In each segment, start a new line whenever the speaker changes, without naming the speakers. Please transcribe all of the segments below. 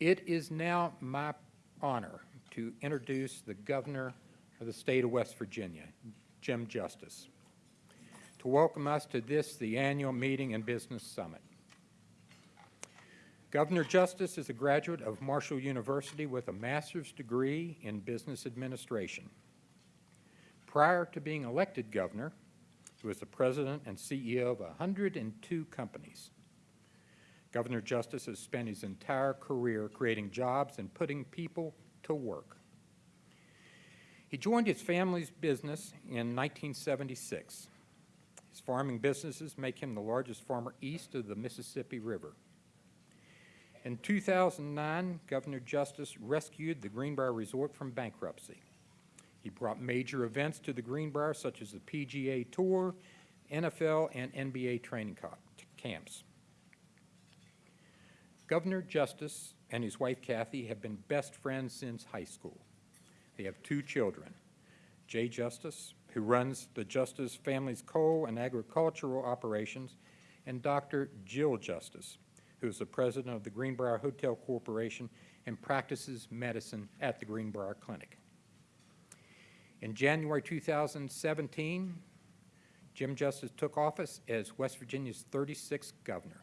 It is now my honor to introduce the Governor of the State of West Virginia, Jim Justice, to welcome us to this, the annual meeting and business summit. Governor Justice is a graduate of Marshall University with a master's degree in business administration. Prior to being elected governor, he was the president and CEO of 102 companies. Governor Justice has spent his entire career creating jobs and putting people to work. He joined his family's business in 1976. His farming businesses make him the largest farmer east of the Mississippi River. In 2009, Governor Justice rescued the Greenbrier Resort from bankruptcy. He brought major events to the Greenbrier, such as the PGA Tour, NFL, and NBA training camps. Governor Justice and his wife Kathy have been best friends since high school. They have two children, Jay Justice, who runs the Justice Family's coal and agricultural operations, and Dr. Jill Justice, who is the president of the Greenbrier Hotel Corporation and practices medicine at the Greenbrier Clinic. In January 2017, Jim Justice took office as West Virginia's 36th governor.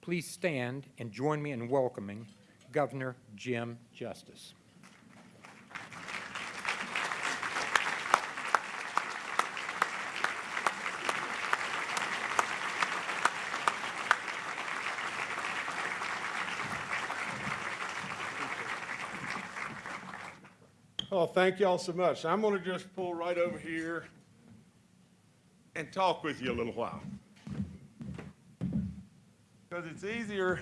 Please stand and join me in welcoming Governor Jim Justice.
Oh, thank y'all so much. I'm going to just pull right over here and talk with you a little while. Because it's easier.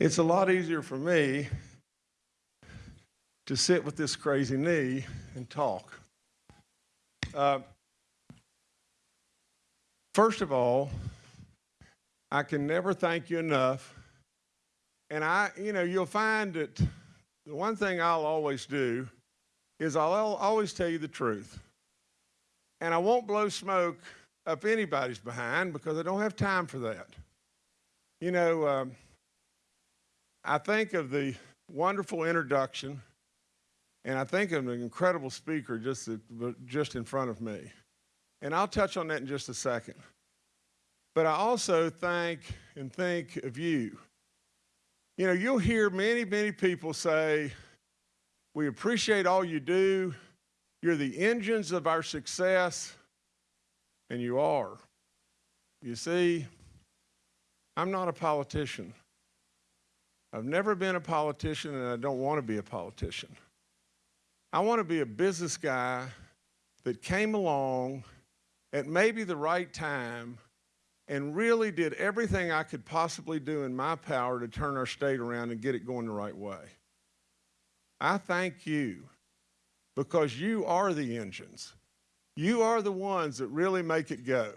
It's a lot easier for me to sit with this crazy knee and talk. Uh, first of all, I can never thank you enough and I, you know, you'll find that the one thing I'll always do is I'll always tell you the truth. And I won't blow smoke up anybody's behind because I don't have time for that. You know, um, I think of the wonderful introduction, and I think of an incredible speaker just, just in front of me. And I'll touch on that in just a second. But I also thank and think of you. You know, you'll hear many, many people say, We appreciate all you do. You're the engines of our success. And you are. You see, I'm not a politician. I've never been a politician, and I don't want to be a politician. I want to be a business guy that came along at maybe the right time and really did everything I could possibly do in my power to turn our state around and get it going the right way. I thank you because you are the engines. You are the ones that really make it go.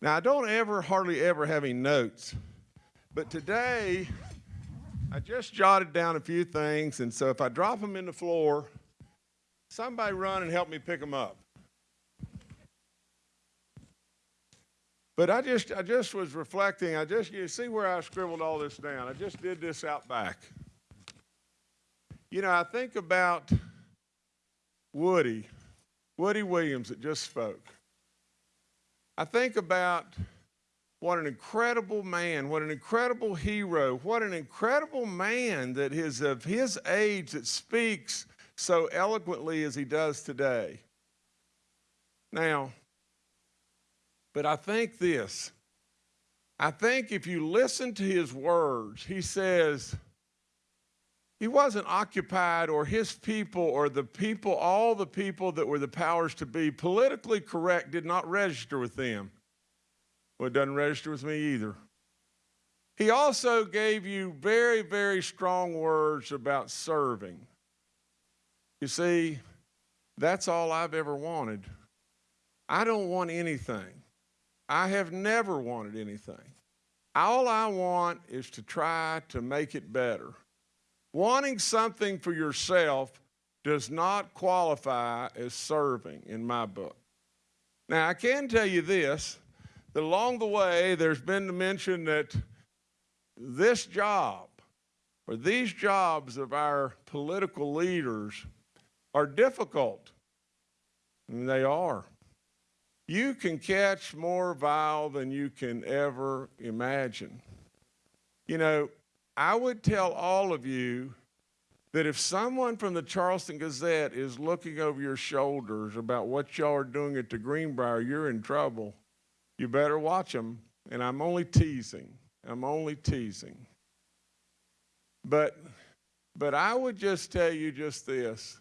Now, I don't ever, hardly ever have any notes, but today I just jotted down a few things, and so if I drop them in the floor, somebody run and help me pick them up. But I just, I just was reflecting. I just, you see where I scribbled all this down. I just did this out back. You know, I think about Woody, Woody Williams that just spoke. I think about what an incredible man, what an incredible hero, what an incredible man that is of his age that speaks so eloquently as he does today. Now, but I think this I think if you listen to his words, he says, he wasn't occupied, or his people, or the people, all the people that were the powers to be, politically correct did not register with them. Well, it doesn't register with me either. He also gave you very, very strong words about serving. You see, that's all I've ever wanted. I don't want anything. I have never wanted anything. All I want is to try to make it better. Wanting something for yourself does not qualify as serving in my book. Now, I can tell you this that along the way there's been the mention that this job or these jobs of our political leaders are difficult. And they are. You can catch more vile than you can ever imagine. You know, I would tell all of you that if someone from the Charleston Gazette is looking over your shoulders about what y'all are doing at the Greenbrier, you're in trouble. You better watch them. And I'm only teasing. I'm only teasing. But, but I would just tell you just this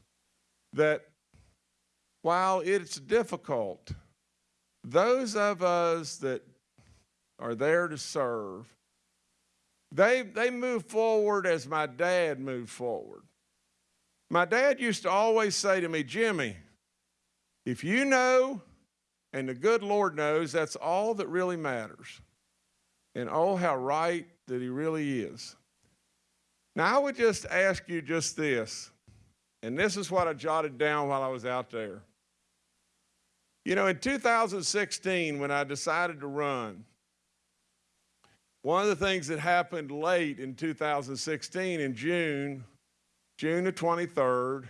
that while it's difficult, those of us that are there to serve, they, they move forward as my dad moved forward. My dad used to always say to me, Jimmy, if you know and the good Lord knows, that's all that really matters. And oh, how right that he really is. Now, I would just ask you just this, and this is what I jotted down while I was out there. You know, in 2016, when I decided to run, one of the things that happened late in 2016 in June, June the 23rd,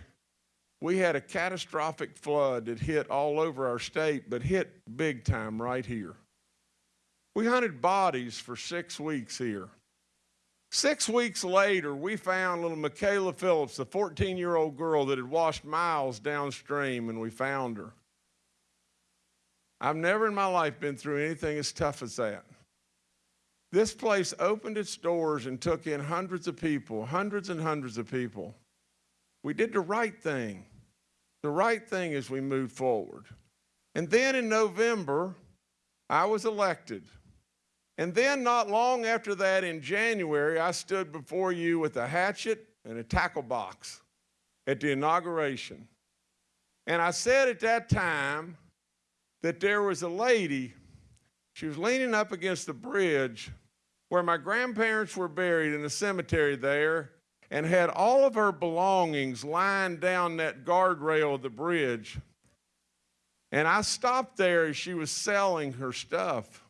we had a catastrophic flood that hit all over our state, but hit big time right here. We hunted bodies for six weeks here. Six weeks later, we found little Michaela Phillips, the 14 year old girl that had washed miles downstream, and we found her. I've never in my life been through anything as tough as that. This place opened its doors and took in hundreds of people, hundreds and hundreds of people. We did the right thing, the right thing as we moved forward. And then in November, I was elected. And then, not long after that, in January, I stood before you with a hatchet and a tackle box at the inauguration. And I said at that time that there was a lady, she was leaning up against the bridge where my grandparents were buried in the cemetery there and had all of her belongings lying down that guardrail of the bridge. And I stopped there as she was selling her stuff.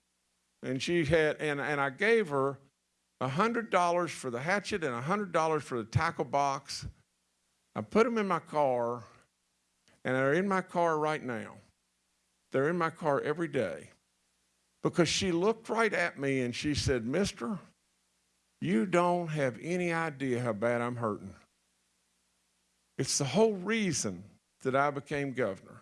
And she had, and, and I gave her $100 for the hatchet and $100 for the tackle box. I put them in my car, and they're in my car right now. They're in my car every day. Because she looked right at me and she said, Mister, you don't have any idea how bad I'm hurting. It's the whole reason that I became governor.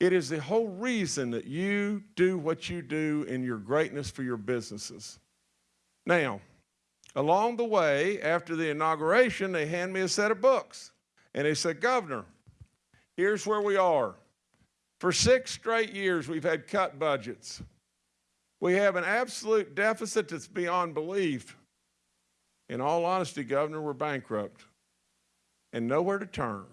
It is the whole reason that you do what you do in your greatness for your businesses. Now, along the way, after the inauguration, they hand me a set of books. And they said, Governor, here's where we are. For six straight years, we've had cut budgets. We have an absolute deficit that's beyond belief. In all honesty, Governor, we're bankrupt and nowhere to turn.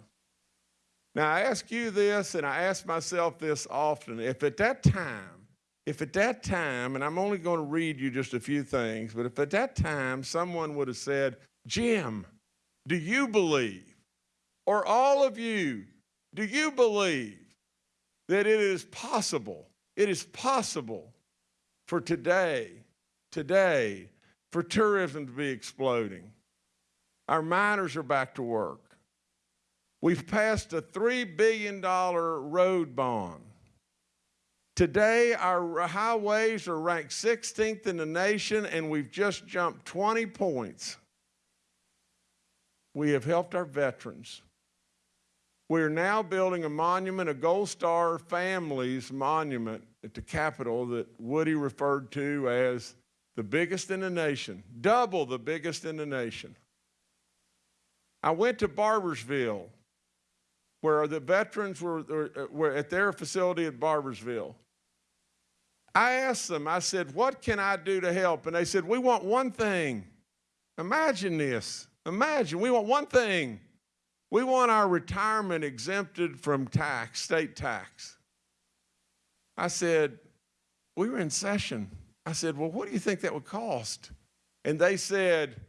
Now, I ask you this, and I ask myself this often. If at that time, if at that time, and I'm only going to read you just a few things, but if at that time someone would have said, Jim, do you believe, or all of you, do you believe that it is possible, it is possible for today, today, for tourism to be exploding? Our miners are back to work. We've passed a $3 billion road bond. Today, our highways are ranked 16th in the nation, and we've just jumped 20 points. We have helped our veterans. We're now building a monument, a Gold Star Families Monument at the Capitol that Woody referred to as the biggest in the nation, double the biggest in the nation. I went to Barboursville where the veterans were, were at their facility at Barboursville. I asked them, I said, What can I do to help? And they said, We want one thing. Imagine this. Imagine, we want one thing. We want our retirement exempted from tax, state tax. I said, We were in session. I said, Well, what do you think that would cost? And they said,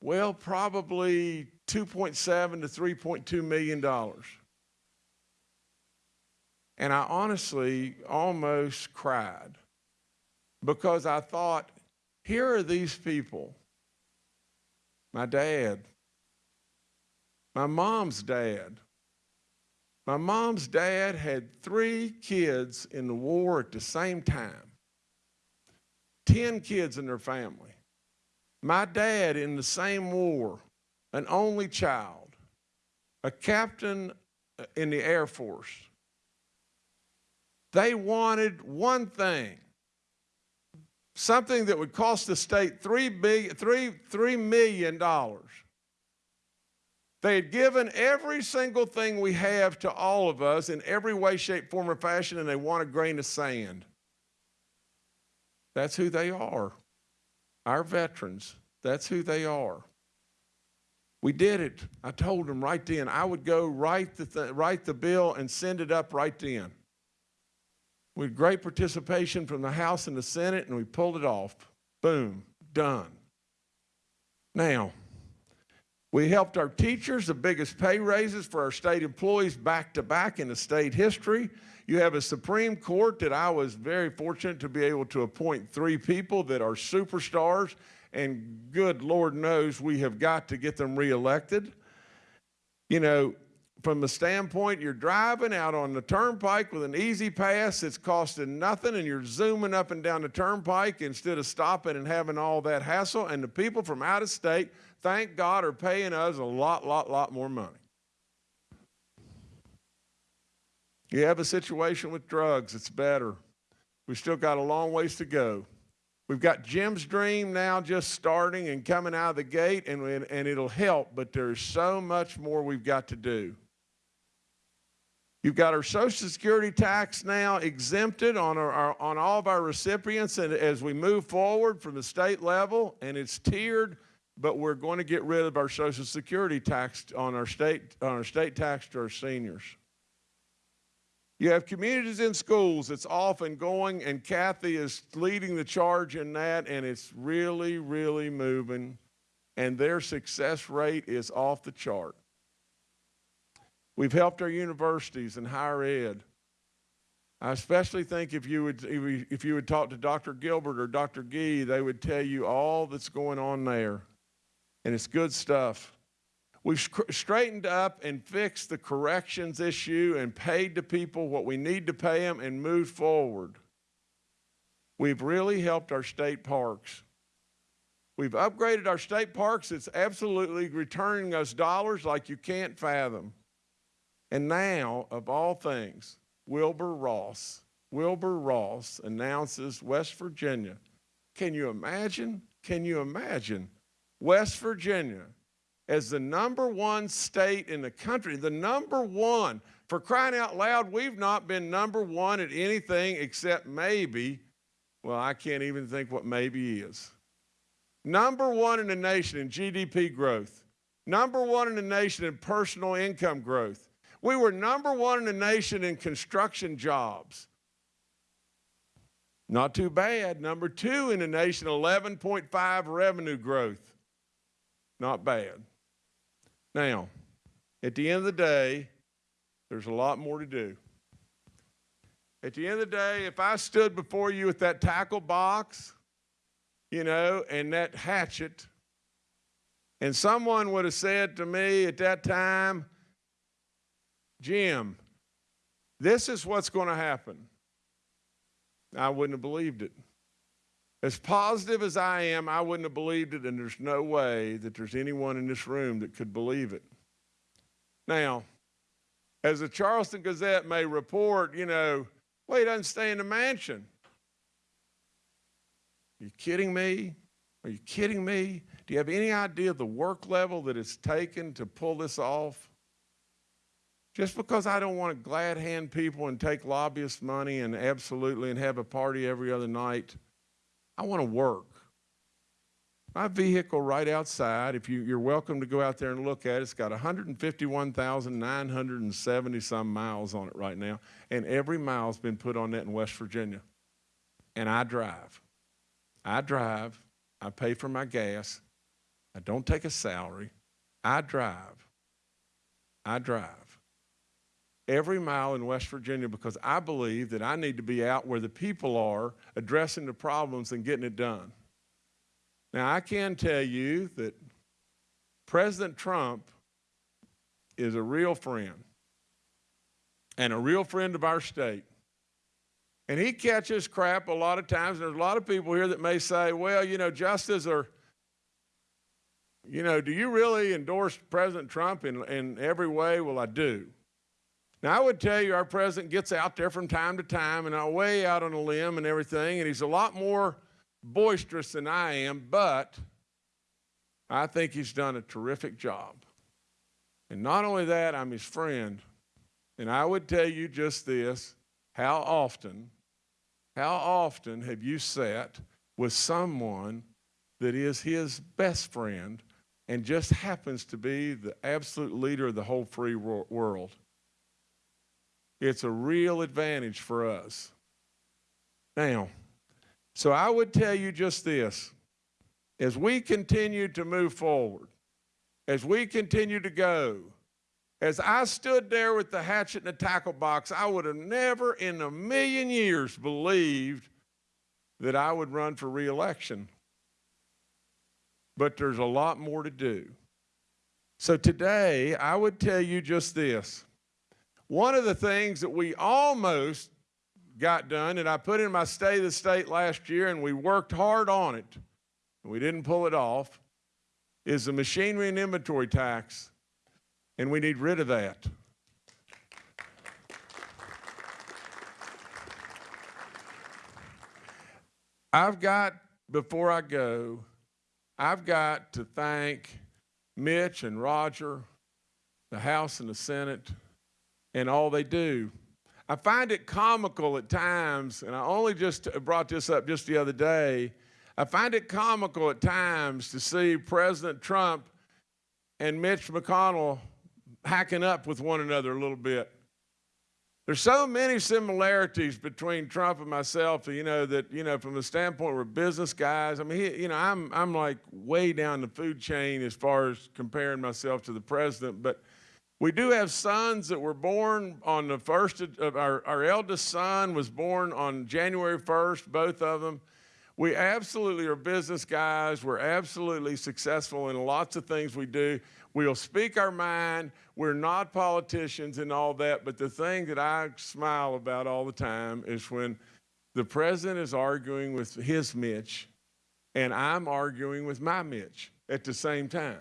Well, probably 2.7 to 3.2 million dollars. And I honestly almost cried. because I thought, here are these people. My dad, my mom's dad. My mom's dad had three kids in the war at the same time, 10 kids in their family. My dad in the same war, an only child, a captain uh, in the Air Force. They wanted one thing something that would cost the state three, big, three, $3 million. They had given every single thing we have to all of us in every way, shape, form, or fashion, and they want a grain of sand. That's who they are. Our veterans, that's who they are. We did it. I told them right then. I would go write the, th- write the bill and send it up right then. With great participation from the House and the Senate, and we pulled it off. Boom, done. Now, we helped our teachers, the biggest pay raises for our state employees back to back in the state history. You have a Supreme Court that I was very fortunate to be able to appoint three people that are superstars, and good Lord knows we have got to get them reelected. You know, from the standpoint you're driving out on the turnpike with an E-ZPass it's costing nothing and you're zooming up and down the turnpike instead of stopping and having all that hassle and the people from out of state thank god are paying us a lot lot lot more money. You have a situation with drugs it's better. We've still got a long ways to go. We've got Jim's Dream now just starting and coming out of the gate, and, and it'll help, but there's so much more we've got to do. You've got our Social Security tax now exempted on, our, our, on all of our recipients, and as we move forward from the state level, and it's tiered, but we're going to get rid of our Social Security tax on our state, on our state tax to our seniors. You have communities in schools that's off and going, and Kathy is leading the charge in that, and it's really, really moving, and their success rate is off the chart. We've helped our universities and higher ed. I especially think if you would if you would talk to Dr. Gilbert or Dr. Gee, they would tell you all that's going on there, and it's good stuff. We've straightened up and fixed the corrections issue and paid the people what we need to pay them and moved forward. We've really helped our state parks. We've upgraded our state parks. It's absolutely returning us dollars like you can't fathom. And now, of all things, Wilbur Ross, Wilbur Ross announces West Virginia. Can you imagine? Can you imagine West Virginia as the number one state in the country, the number one. For crying out loud, we've not been number one at anything except maybe, well, I can't even think what maybe is. Number one in the nation in GDP growth. Number one in the nation in personal income growth. We were number one in the nation in construction jobs. Not too bad. Number two in the nation, 11.5 revenue growth. Not bad. Now, at the end of the day, there's a lot more to do. At the end of the day, if I stood before you with that tackle box, you know, and that hatchet, and someone would have said to me at that time, Jim, this is what's going to happen, I wouldn't have believed it. As positive as I am, I wouldn't have believed it, and there's no way that there's anyone in this room that could believe it. Now, as the Charleston Gazette may report, you know, well, he doesn't stay in the mansion. Are you kidding me? Are you kidding me? Do you have any idea the work level that it's taken to pull this off? Just because I don't want to glad hand people and take lobbyist money and absolutely and have a party every other night I want to work. My vehicle right outside, if you, are welcome to go out there and look at it, it's got 151,970 some miles on it right now, and every mile's been put on that in West Virginia. And I drive. I drive. I pay for my gas. I don't take a salary. I drive. I drive. Every mile in West Virginia because I believe that I need to be out where the people are addressing the problems and getting it done. Now, I can tell you that President Trump is a real friend and a real friend of our state. And he catches crap a lot of times. There's a lot of people here that may say, well, you know, justice or, you know, do you really endorse President Trump in, in every way? Well, I do. Now, I would tell you our president gets out there from time to time and I'm way out on a limb and everything, and he's a lot more boisterous than I am, but I think he's done a terrific job. And not only that, I'm his friend. And I would tell you just this how often, how often have you sat with someone that is his best friend and just happens to be the absolute leader of the whole free world? It's a real advantage for us. Now, so I would tell you just this as we continue to move forward, as we continue to go, as I stood there with the hatchet and the tackle box, I would have never in a million years believed that I would run for reelection. But there's a lot more to do. So today, I would tell you just this. One of the things that we almost got done, and I put in my State of the State last year, and we worked hard on it, and we didn't pull it off, is the machinery and inventory tax, and we need rid of that. I've got, before I go, I've got to thank Mitch and Roger, the House and the Senate, and all they do. I find it comical at times, and I only just brought this up just the other day. I find it comical at times to see President Trump and Mitch McConnell hacking up with one another a little bit. There's so many similarities between Trump and myself, you know, that, you know, from the standpoint we're business guys. I mean, he, you know, I'm, I'm like way down the food chain as far as comparing myself to the president, but we do have sons that were born on the first of our, our eldest son was born on January 1st, both of them. We absolutely are business guys. We're absolutely successful in lots of things we do. We'll speak our mind. We're not politicians and all that. But the thing that I smile about all the time is when the president is arguing with his Mitch and I'm arguing with my Mitch at the same time.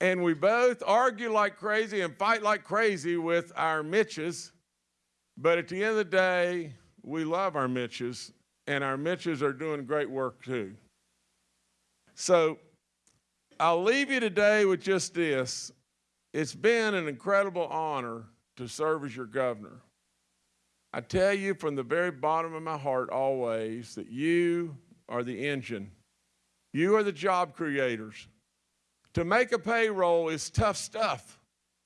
And we both argue like crazy and fight like crazy with our Mitches. But at the end of the day, we love our Mitches, and our Mitches are doing great work too. So I'll leave you today with just this. It's been an incredible honor to serve as your governor. I tell you from the very bottom of my heart always that you are the engine. You are the job creators. To make a payroll is tough stuff.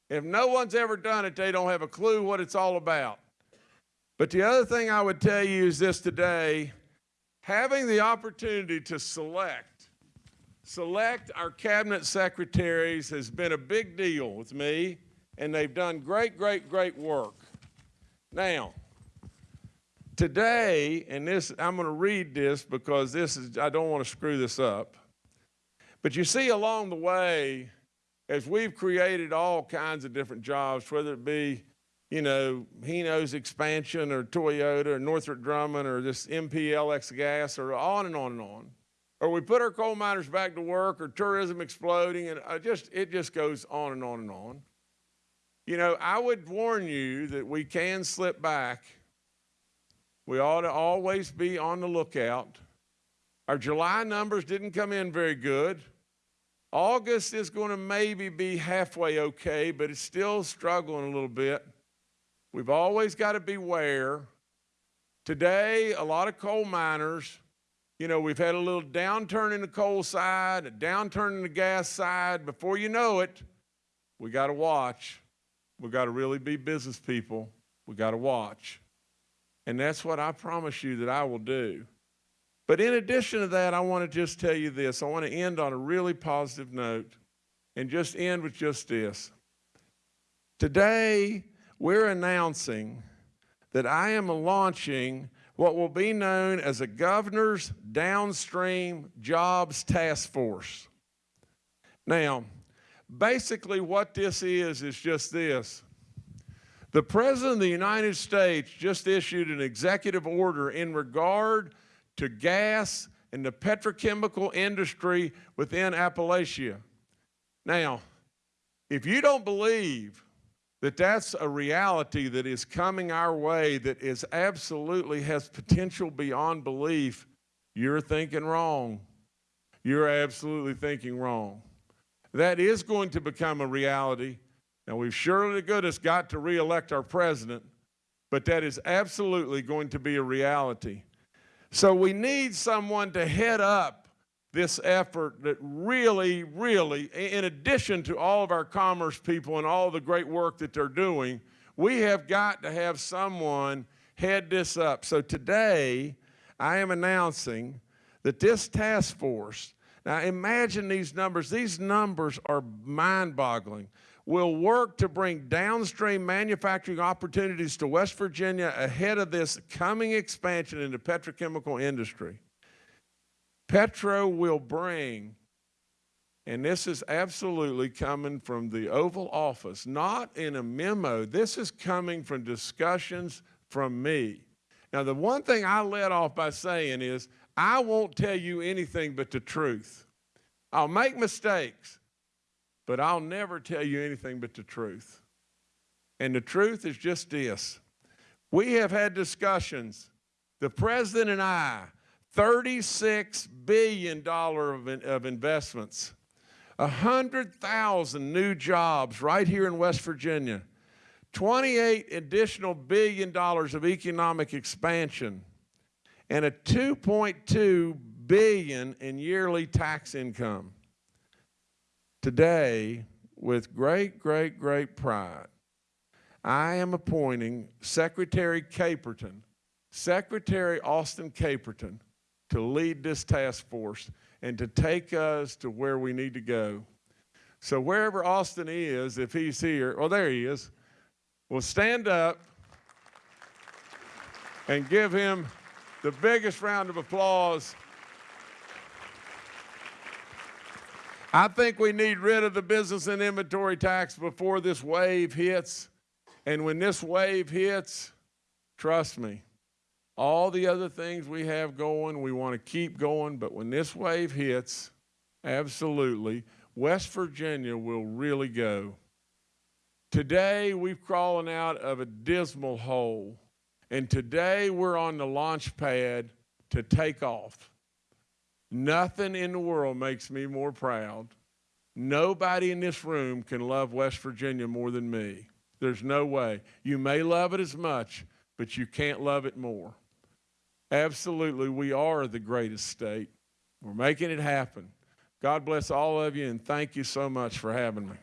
If no one's ever done it, they don't have a clue what it's all about. But the other thing I would tell you is this today having the opportunity to select, select our cabinet secretaries has been a big deal with me, and they've done great, great, great work. Now, today, and this, I'm going to read this because this is, I don't want to screw this up. But you see along the way, as we've created all kinds of different jobs, whether it be, you know, Hino's expansion or Toyota or Northrop Grumman or this MPLX gas or on and on and on. Or we put our coal miners back to work or tourism exploding and I just, it just goes on and on and on. You know, I would warn you that we can slip back. We ought to always be on the lookout our July numbers didn't come in very good. August is going to maybe be halfway okay, but it's still struggling a little bit. We've always got to beware. Today, a lot of coal miners, you know, we've had a little downturn in the coal side, a downturn in the gas side. Before you know it, we got to watch. We got to really be business people. We got to watch. And that's what I promise you that I will do. But in addition to that, I want to just tell you this. I want to end on a really positive note and just end with just this. Today, we're announcing that I am launching what will be known as a Governor's Downstream Jobs Task Force. Now, basically, what this is is just this. The President of the United States just issued an executive order in regard to gas and the petrochemical industry within Appalachia. Now, if you don't believe that that's a reality that is coming our way that is absolutely has potential beyond belief, you're thinking wrong. You're absolutely thinking wrong. That is going to become a reality. Now, we've surely to goodness got to reelect our president, but that is absolutely going to be a reality. So we need someone to head up this effort that really, really, in addition to all of our commerce people and all the great work that they're doing, we have got to have someone head this up. So today, I am announcing that this task force, now imagine these numbers, these numbers are mind boggling, will work to bring downstream manufacturing opportunities to West Virginia ahead of this coming expansion in the petrochemical industry. Petro will bring, and this is absolutely coming from the Oval Office, not in a memo. This is coming from discussions from me. Now, the one thing I led off by saying is, I won't tell you anything but the truth. I'll make mistakes, but I'll never tell you anything but the truth. And the truth is just this. We have had discussions, the president and I, $36 billion of, in, of investments, 100,000 new jobs right here in West Virginia, 28 additional billion dollars of economic expansion, and a 2.2 billion in yearly tax income. Today, with great, great, great pride, I am appointing Secretary Caperton, Secretary Austin Caperton, to lead this task force and to take us to where we need to go. So wherever Austin is, if he's here, well, there he is, we'll stand up and give him the biggest round of applause. I think we need rid of the business and inventory tax before this wave hits. And when this wave hits, trust me, all the other things we have going, we want to keep going, but when this wave hits, absolutely, West Virginia will really go. Today, we've crawling out of a dismal hole, and today we're on the launch pad to take off. Nothing in the world makes me more proud. Nobody in this room can love West Virginia more than me. There's no way. You may love it as much, but you can't love it more. Absolutely, we are the greatest state. We're making it happen. God bless all of you, and thank you so much for having me.